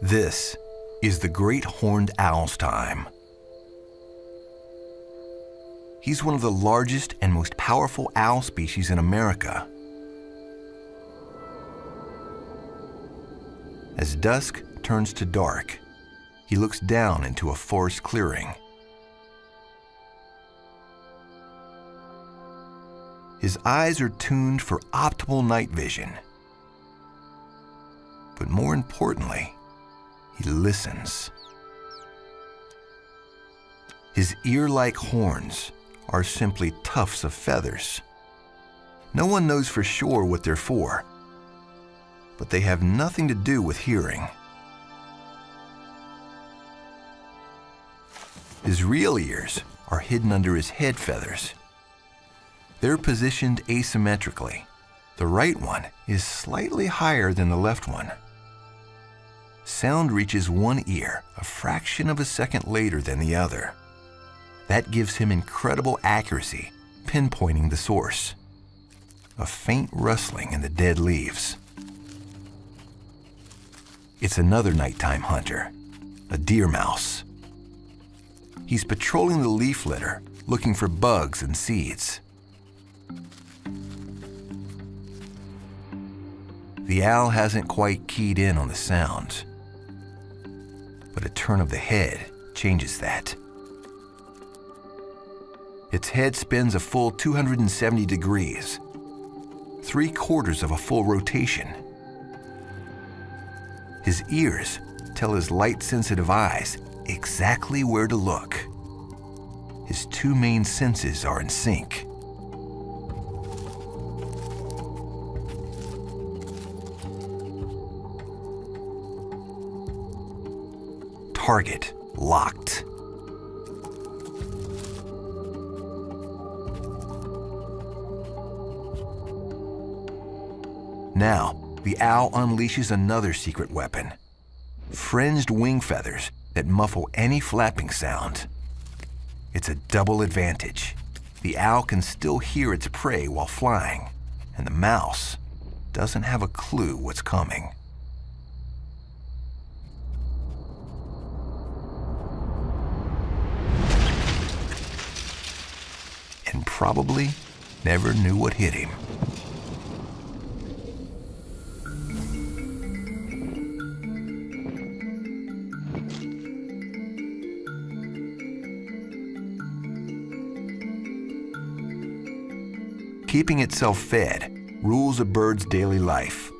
This is the great horned owl's time. He's one of the largest and most powerful owl species in America. As dusk turns to dark, he looks down into a forest clearing. His eyes are tuned for optimal night vision. But more importantly, he listens. His ear-like horns are simply tufts of feathers. No one knows for sure what they're for, but they have nothing to do with hearing. His real ears are hidden under his head feathers. They're positioned asymmetrically. The right one is slightly higher than the left one. Sound reaches one ear a fraction of a second later than the other. That gives him incredible accuracy, pinpointing the source. A faint rustling in the dead leaves. It's another nighttime hunter, a deer mouse. He's patrolling the leaf litter, looking for bugs and seeds. The owl hasn't quite keyed in on the sounds, but a turn of the head changes that. Its head spins a full 270 degrees, three quarters of a full rotation. His ears tell his light-sensitive eyes exactly where to look. His two main senses are in sync. Target locked. Now, the owl unleashes another secret weapon. Fringed wing feathers that muffle any flapping sound. It's a double advantage. The owl can still hear its prey while flying, and the mouse doesn't have a clue what's coming. And probably never knew what hit him. Keeping itself fed rules a bird's daily life.